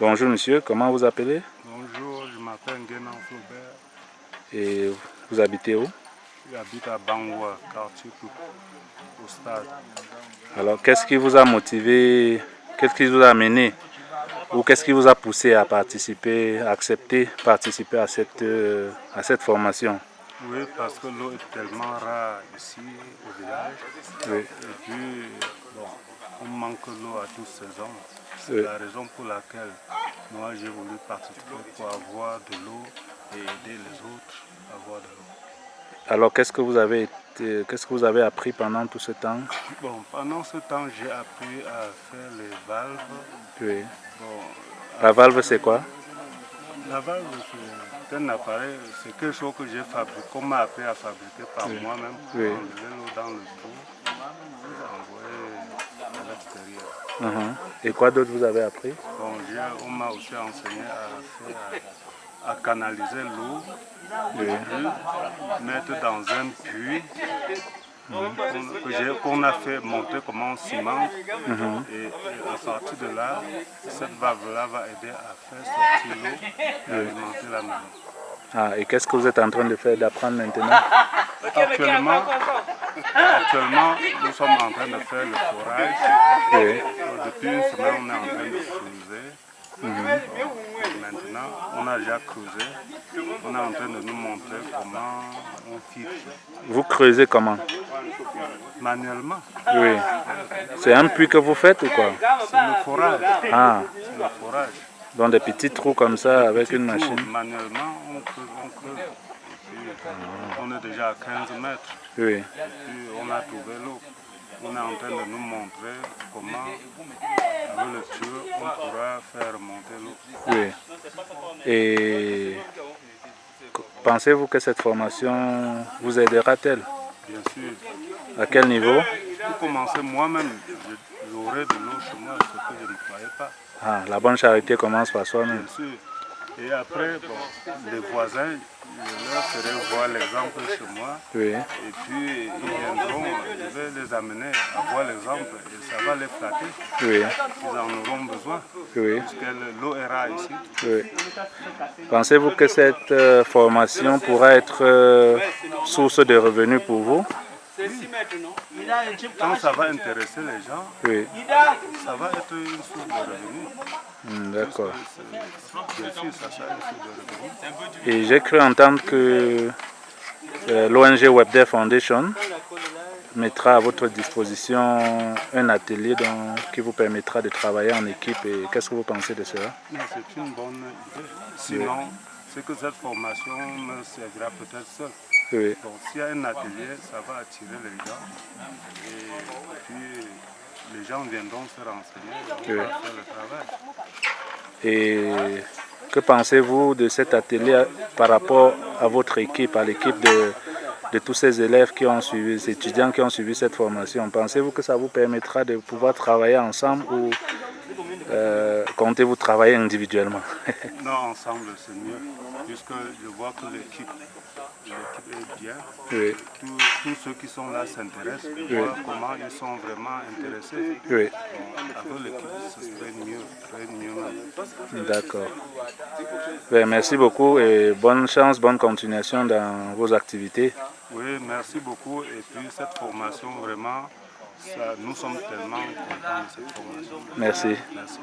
Bonjour monsieur, comment vous appelez? Bonjour, je m'appelle Guénan Flaubert. Et vous habitez où? J'habite à Bangwa, quartier au stade. Alors qu'est-ce qui vous a motivé, qu'est-ce qui vous a amené ou qu'est-ce qui vous a poussé à participer, à accepter participer à cette, euh, à cette formation? Oui, parce que l'eau est tellement rare ici au village. Oui. Et puis, bon, on manque l'eau à toutes saisons. C'est Oui. la raison pour laquelle moi j'ai voulu participer pour avoir de l'eau et aider les autres à avoir de l'eau. Alors qu'est-ce que vous avez été- qu'est-ce que vous avez appris pendant tout ce temps? Bon, pendant ce temps, j'ai appris à faire les valves. Oui. Bon, La valve c'est quoi? La valve, c'est un appareil, c'est quelque chose que j'ai fabriqué, qu'on m'a appris à fabriquer par moi-même Oui. dans le trou Mhm. Et quoi d'autre vous avez appris? Bon, on m'a aussi enseigné à, faire- à canaliser l'eau, mettre dans un puits j'ai- qu'on a fait monter comme un ciment. Et, et à partir de là, cette valve-là va aider à faire sortir l'eau et alimenter la maison. ah, Et qu'est-ce que vous êtes en train de faire, d'apprendre maintenant? Actuellement, actuellement, nous sommes en train de faire le forage. Depuis une semaine, on est en train de creuser. Maintenant, on a déjà creusé. On est en train de nous montrer comment on filtre Vous creusez comment? Manuellement. Oui. C'est un puits que vous faites ou quoi? C'est le forage. Ah, C'est le forage. dans des petits trous comme ça avec une machine Manuellement, on creuse, on creuse. On est déjà à 15 mètres. Oui. Et puis, on a trouvé l'eau. On est en train de nous montrer comment, avec le tuyau, on pourra faire remonter l'eau. Oui. Et pensez-vous que cette formation vous aidera-t-elle Bien sûr. À quel niveau? Pour commencer, moi-même, j'aurai de l'eau chez moi, ce que je ne croyais pas. ah, La bonne charité commence par soi-même. Bien sûr. Et après, bon, les voisins, je leur ferai voir l'exemple chez moi. Oui. Et puis, ils viendront, je vais les amener à voir l'exemple et ça va les flatter. Oui. Ils en auront besoin. Oui. Parce que l'eau est rare ici. oui. Pensez-vous que cette euh, formation pourra être euh, source de revenus pour vous? Quand ça va intéresser les gens, Oui. ça va être une source de revenus. Hmm, D'accord. Revenus. Et j'ai cru entendre que euh, l'ONG WebDev Foundation mettra à votre disposition un atelier dont- qui vous permettra de travailler en équipe. Et qu'est-ce que vous pensez de cela? C'est une bonne idée. Sinon, c'est que cette formation me servira peut-être seule. Oui. Donc s'il y a un atelier, ça va attirer les gens. Et puis les gens viendront se renseigner Oui. faire le travail. Et que pensez-vous de cet atelier par rapport à votre équipe, à l'équipe de, de tous ces élèves qui ont suivi, ces étudiants qui ont suivi cette formation? Pensez-vous que ça vous permettra de pouvoir travailler ensemble ou euh, comptez-vous travailler individuellement? Non, ensemble c'est mieux, puisque je vois que l'équipe l'équipe est bien. Oui. Tous, tous ceux qui sont là s'intéressent, je vois comment ils sont vraiment intéressés. Oui, avec l'équipe, ce serait mieux, très mieux même. d'accord. Ben, merci beaucoup et bonne chance, bonne continuation dans vos activités. Oui, merci beaucoup. Et puis cette formation, vraiment, ça, nous sommes tellement contents de cette formation. Merci. Merci.